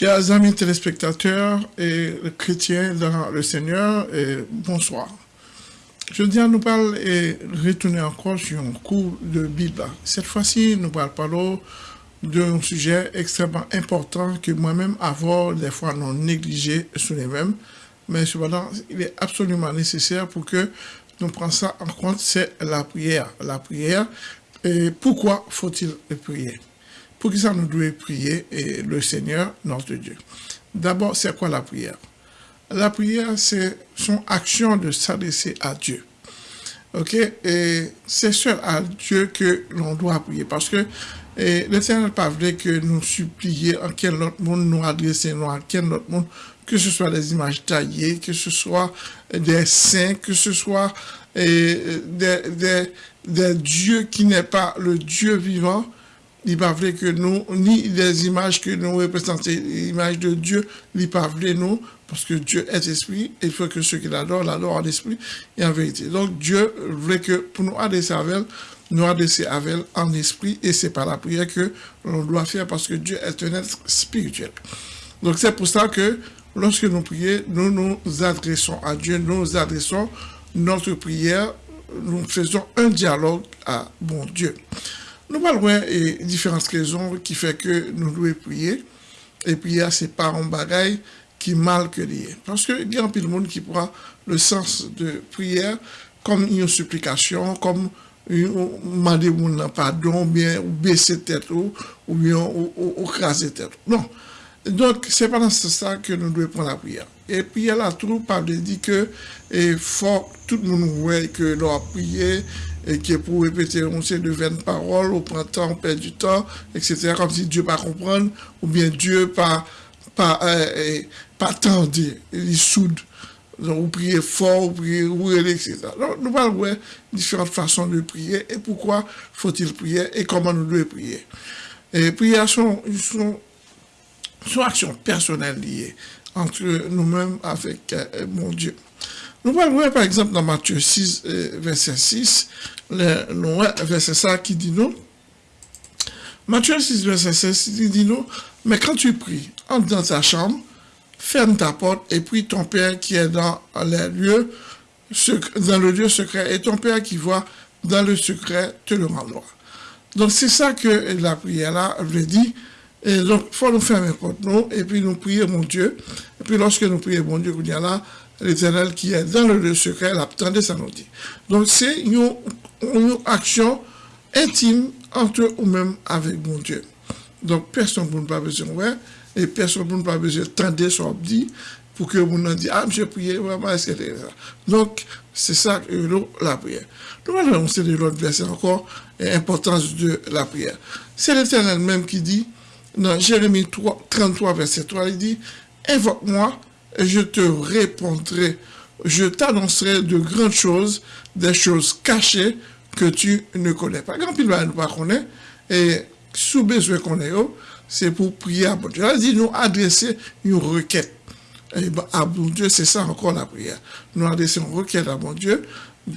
Chers amis téléspectateurs et chrétiens dans le Seigneur, bonsoir. Je viens nous parler et retourner encore sur un cours de Bible. Cette fois-ci, nous parlons d'un sujet extrêmement important que moi-même, avant, des fois, non négligé sur les mêmes. Mais cependant, il est absolument nécessaire pour que nous prenions ça en compte, c'est la prière. La prière, et pourquoi faut-il prier? Pour qui ça nous doit prier et le Seigneur, notre Dieu D'abord, c'est quoi la prière? La prière, c'est son action de s'adresser à Dieu. Ok? Et c'est seul à Dieu que l'on doit prier. Parce que l'Éternel pas vrai que nous supplier en quel autre monde nous adresser, nous en quel autre monde, que ce soit des images taillées, que ce soit des saints, que ce soit des, des, des dieux qui n'est pas le Dieu vivant, il pas vrai que nous, ni des images que nous représentons, l'image de Dieu, il pas vrai nous, parce que Dieu est esprit, et il faut que ceux qui l'adorent, l'adorent en esprit et en vérité. Donc Dieu voulait que pour nous adresser avec elle, nous adresser avec elle en esprit, et c'est par la prière que l'on doit faire, parce que Dieu est un être spirituel. Donc c'est pour ça que lorsque nous prions, nous nous adressons à Dieu, nous nous adressons notre prière nous faisons un dialogue à bon Dieu. Nous parlons de différentes raisons qui font que nous devons prier. Et prier, c'est pas un bagage qui mal que lié. Parce que il y a un peu de monde qui prend le sens de prière comme une supplication, comme demander mon pardon, ou bien ou baisser tête ou, ou bien ou, ou, craser tête. Non. Donc, c'est pas dans ce que nous devons prendre la prière. Et puis, la troupe parle dit que il faut tout le monde voit que l'on a et que pour répéter on sait de 20 paroles, au printemps, on perd du temps, etc. Comme si Dieu pas comprendre, ou bien Dieu pas, pas, euh, pas tendre, il soude. Donc, vous priez fort, vous priez, vous etc. Donc, nous parlons de différentes façons de prier et pourquoi faut-il prier et comment nous devons prier. Et prières sont, sont, sont actions personnelles liées entre nous-mêmes avec euh, mon Dieu. Nous voyons par exemple dans Matthieu 6, euh, verset 6, le, verset ça qui dit nous, Matthieu 6, verset 6, il dit nous, mais quand tu pries, entre dans ta chambre, ferme ta porte et prie ton Père qui est dans les lieux, dans le lieu secret, et ton Père qui voit dans le secret te le rendra. Donc c'est ça que la prière là veut dire, donc, il faut nous fermer contre nous, et puis nous prier mon Dieu. Et puis lorsque nous prions mon Dieu, là, l'éternel qui est dans le lieu secret, l'attendait, ça nous dit. Donc, c'est une, action intime entre nous-mêmes avec mon Dieu. Donc, personne ne pas besoin ouais, et personne ne pas besoin de tendre son dit pour que vous nous dise, ah, j'ai prié, vraiment, etc. Donc, c'est ça que la prière. Nous allons de l'autre verset encore, l'importance de la prière. C'est l'éternel même qui dit, dans Jérémie 3, 33, verset 3, il dit, invoque-moi et je te répondrai. Je t'annoncerai de grandes choses, des choses cachées que tu ne connais pas. Quand il va nous connaître, et sous besoin qu'on ait, c'est pour prier à bon Dieu. Il dit nous adresser une requête. Ben, à bon Dieu, c'est ça encore la prière. Nous adresser une requête à bon Dieu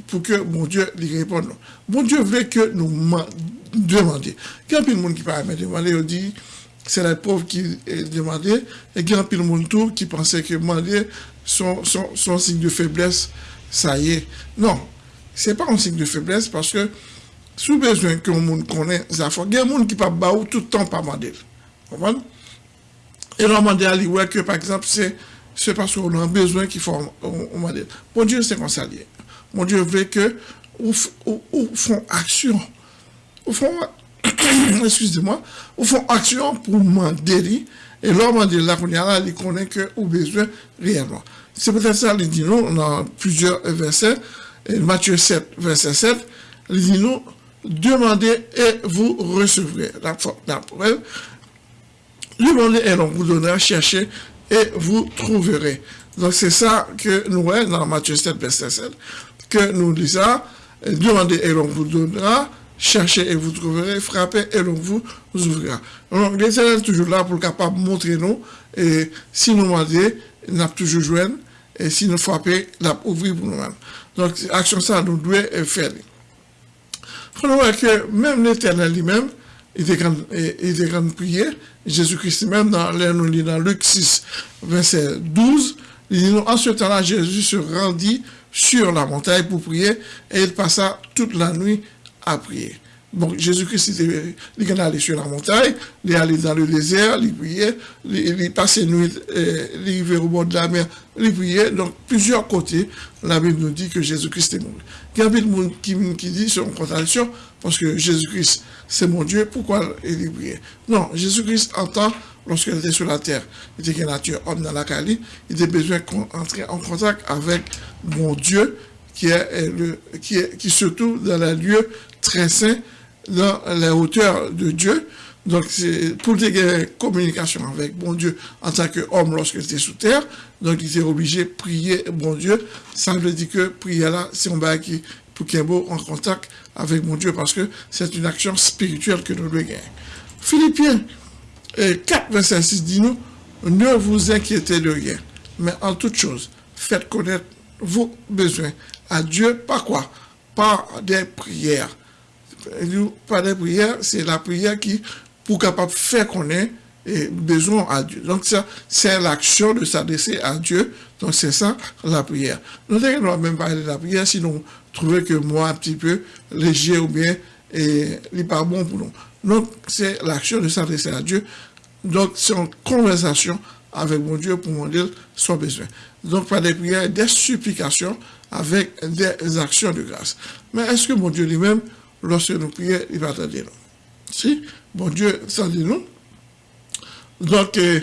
pour que mon Dieu lui réponde. Bon Dieu veut que nous demandions. Quand il y a monde qui parle demander, il dit, c'est la pauvre qui demandait, et il y a le monde qui pensait que demander son, son, signe de faiblesse, ça y est. Non, c'est pas un signe de faiblesse parce que sous besoin que le monde connaît, il y a des gens qui ne pas tout le temps pas demander. Et on demande à lui que par exemple, c'est parce qu'on a besoin qu'il faut demander. Mon Dieu, c'est comme ça. Mon Dieu veut que ou, font action. Fond, excusez-moi, ou font action pour demander, et l'homme de la là, il connaît que ou besoin réellement. C'est peut-être ça, il dit nous, dans plusieurs versets, et Matthieu 7, verset 7, il dit nous, demandez et vous recevrez. La, la preuve, demandez et l'on vous donnera, cherchez et vous trouverez. Donc c'est ça que nous voyons dans Matthieu 7, verset 7, que nous disons, demandez et l'on vous donnera, cherchez et vous trouverez, frappez et l'on vous ouvrira. Donc, l'Éternel est toujours là pour capable montrer nous, et si nous demandons, il n'a toujours joué, et si nous frappons, il a ouvert pour nous-mêmes. Donc, action ça, nous devons faire. Faut voir que même l'Éternel lui-même, il était quand prier. Jésus-Christ même, dans, nous dans Luc 6, verset 12, il dit, en ce temps-là, Jésus se rendit sur la montagne pour prier et il passa toute la nuit prier. Donc, Jésus-Christ, il est allé sur la montagne, il est allé dans le désert, il priait, il, passait nuit, euh, il arrivait au bord de la mer, il priait. Donc, plusieurs côtés, la Bible nous dit que Jésus-Christ est mort. Il y a monde qui, qui dit, c'est une contradiction, parce que Jésus-Christ, c'est mon Dieu, pourquoi il priait Non, Jésus-Christ entend, lorsqu'il était sur la terre, il était une nature homme dans la Cali, il avait besoin d'entrer en contact avec mon Dieu, qui est, le, qui qui se trouve dans les lieux très saints, dans les hauteurs de Dieu. Donc, c'est pour des communication avec bon Dieu en tant qu'homme lorsqu'il était sous terre. Donc, il était obligé de prier bon Dieu. Ça veut dire que prier là, c'est un bail qui, pour qu'il beau en contact avec mon Dieu parce que c'est une action spirituelle que nous devons gagner. Philippiens 4, verset 6 dit nous, ne vous inquiétez de rien, mais en toute chose, faites connaître vos besoins à Dieu par quoi Par des prières pas de prière, c'est la prière qui, pour capable faire connaître et besoin à Dieu. Donc ça, c'est l'action de s'adresser à Dieu. Donc c'est ça la prière. Nous doit même parler de la prière, sinon trouver que moi un petit peu léger ou bien et n'est pas bon pour nous. Donc c'est l'action de s'adresser à Dieu. Donc c'est une conversation avec mon Dieu pour mon Dieu son besoin. Donc pas des prières, des supplications avec des actions de grâce. Mais est-ce que mon Dieu lui-même lorsque nous prions, il va attendre nous. Si, bon Dieu dit nous. Donc, euh,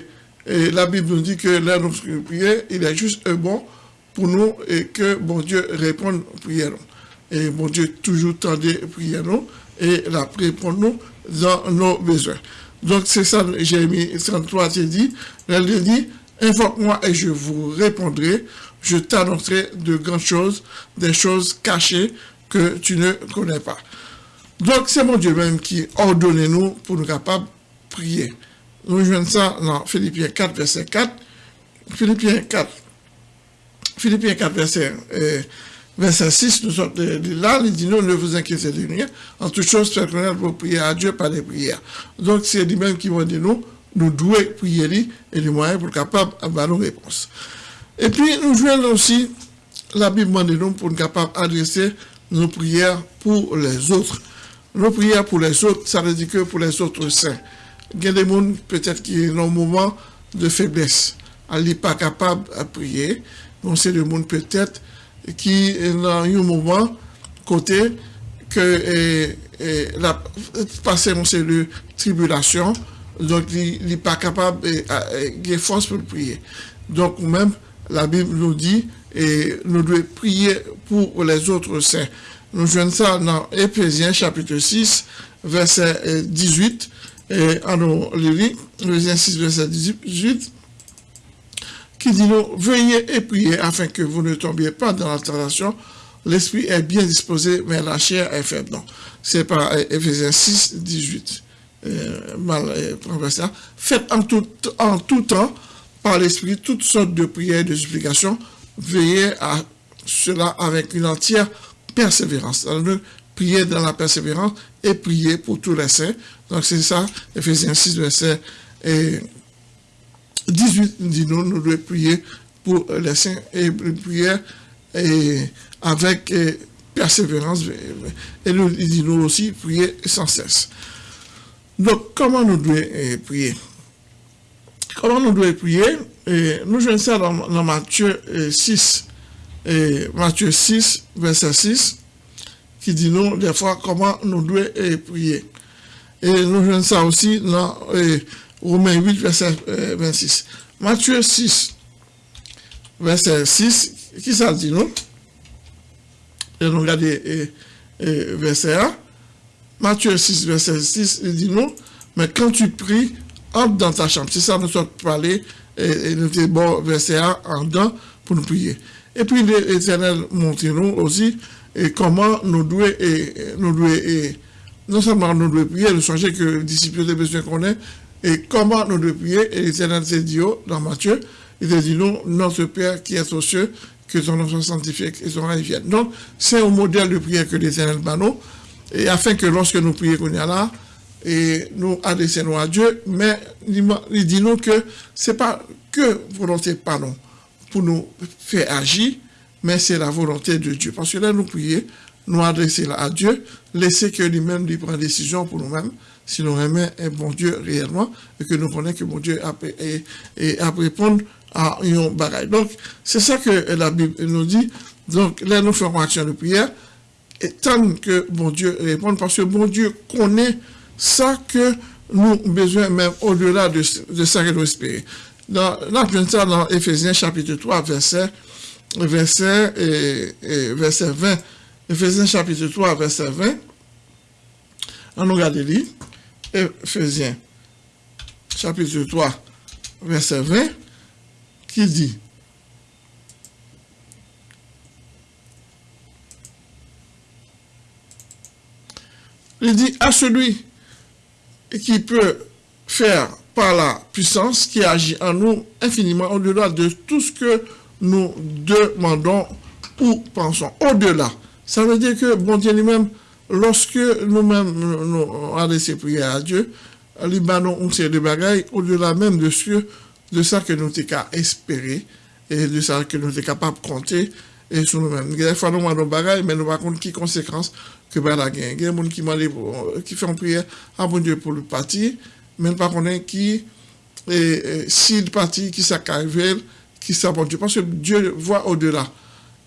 la Bible nous dit que là, nous prions, il est juste bon pour nous et que bon Dieu réponde aux prières. Et bon Dieu toujours tendait prières nous et la répond nous dans nos besoins. Donc, c'est ça, Jérémie 33, il dit, elle dit, invoque-moi et je vous répondrai, je t'annoncerai de grandes choses, des choses cachées que tu ne connais pas. Donc, c'est mon Dieu même qui ordonne nous pour nous capables de prier. Nous jouons ça dans Philippiens 4, verset 4. Philippiens 4, Philippiens 4, verset, euh, verset 6, nous sommes là, il dit non, ne vous inquiétez de rien. En toute chose, faites connaître vos prières à Dieu par des prières. Donc, c'est lui-même qui va dire nous, nous devons prier et les moyens pour capables d'avoir nos réponses. Et puis, nous jouons aussi, la Bible nous pour nous capables d'adresser nos prières pour les autres. Nos prières pour les autres, ça veut dire que pour les autres saints. Il y a des gens peut-être qui ont un moment de faiblesse, elle n'est pas capable de prier. Donc c'est des gens peut-être qui ont un moment côté que et, et, la, passé dans de tribulation, donc il n'est pas capable de force pour prier. Donc même la Bible nous dit et nous devons prier pour les autres saints. Nous jouons ça dans Éphésiens chapitre 6, verset 18. Et en nous lit, Éphésiens 6, verset 18, qui dit nous, veuillez et priez afin que vous ne tombiez pas dans la tentation. L'esprit est bien disposé, mais la chair est faible. Non, c'est pas Éphésiens 6, 18. mal euh, Faites en tout, en tout temps, par l'esprit, toutes sortes de prières et de supplications. Veillez à cela avec une entière persévérance. Prier dans la persévérance et prier pour tous les saints. Donc, c'est ça, Ephésiens 6, verset 18, dit nous, nous devons prier pour les saints et prier avec persévérance. Et nous, il dit nous aussi, prier sans cesse. Donc, comment nous devons prier? Comment nous devons prier Nous jouons ça dans, dans Matthieu 6, et Matthieu 6, verset 6, qui dit nous, des fois, comment nous devons prier. Et nous jouons ça aussi dans Romains 8, verset 26. Matthieu 6, verset 6, qui ça dit nous? Et nous regardons verset 1. Matthieu 6, verset 6, il dit nous, mais quand tu pries, entre dans ta chambre. C'est ça, nous sommes parlé, et, nous sommes bon verset 1 en dedans pour nous prier. Et puis l'Éternel montre nous aussi et comment nous devons, et, nous devons et, non seulement nous devons prier, nous changer que les disciples de besoin qu'on est, et comment nous devons prier, et l'Éternel s'est dit oh, dans Matthieu, il a dit nous, notre Père qui est aux cieux, que ton nom soit sanctifié et son règne vienne. Donc, c'est un modèle de prière que l'Éternel bat nous, et afin que lorsque nous prions qu'on y a là, et nous adressons à Dieu, mais il dit nous que c'est pas que volonté pardon pour nous faire agir, mais c'est la volonté de Dieu. Parce que là, nous prions, nous adresser à Dieu, laisser que lui-même lui prenne décision pour nous-mêmes, si nous aimons un bon Dieu réellement, et que nous connaissons que bon Dieu a, et, et a répondre à un bagaille. Donc, c'est ça que la Bible nous dit. Donc, là, nous faisons action de prière, tant que bon Dieu répond, parce que bon Dieu connaît ça que nous besoin même au-delà de, ça que nous espérons. Dans, ça dans Ephésiens chapitre 3, verset, verset, et, verset 20. Ephésiens chapitre 3, verset 20. On regarde les Ephésiens chapitre 3, verset 20, qui dit Il dit à celui qui peut faire par la puissance qui agit en nous infiniment au-delà de tout ce que nous demandons ou pensons. Au-delà. Ça veut dire que bon Dieu lui-même, lorsque nous-mêmes nous avons laissé prier à Dieu, lui on sait de bagailles au-delà même de ce de ça que nous sommes espérer et de ça que nous sommes capables de compter et sur nous-mêmes. Des fois, nous avons des bagailles, mais nous ne savons pas qui conséquences que ben la Il y a des gens qui, qui font prière à bon Dieu pour le parti, mais pas connaît qui, et, si le parti, qui s'accaille, qui s'abonne Dieu. Parce que Dieu voit au-delà.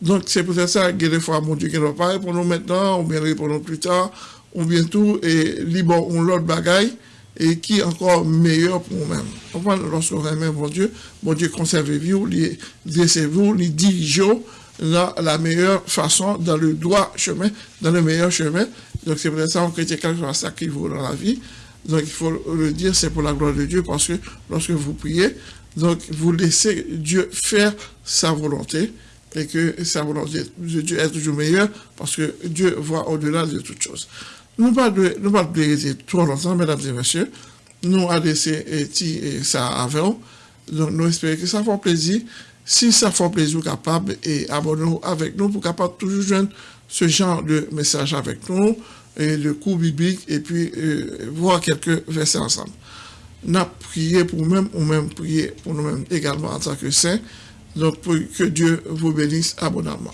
Donc, c'est peut-être ça, a des fois, mon Dieu, qui ne va pas pour nous maintenant, ou bien nous plus tard, ou bien tout, et libre, on l'autre bagaille, et qui est encore meilleur pour nous-mêmes. Lorsqu'on aime mon Dieu, mon Dieu conservez-vous, laissez-vous, les dirigez dans la meilleure façon, dans le droit chemin, dans le meilleur chemin. Donc, c'est pour ça qu'on critique quelque chose ça qui vaut dans la vie. Donc, il faut le dire, c'est pour la gloire de Dieu, parce que lorsque vous priez, donc, vous laissez Dieu faire sa volonté, et que sa volonté de Dieu est toujours meilleure, parce que Dieu voit au-delà de toutes choses. Nous ne parlons pas de trop longtemps, mesdames et messieurs. Nous avons laissé et ça avant. Donc, nous espérons que ça fait plaisir. Si ça fait plaisir, capable et abonnez-vous avec nous pour capable toujours joindre ce genre de message avec nous et le cours biblique et puis euh, voir quelques versets ensemble. Avons prié pour nous-mêmes ou même prié pour nous-mêmes également en tant que saints. Donc, pour que Dieu vous bénisse abondamment.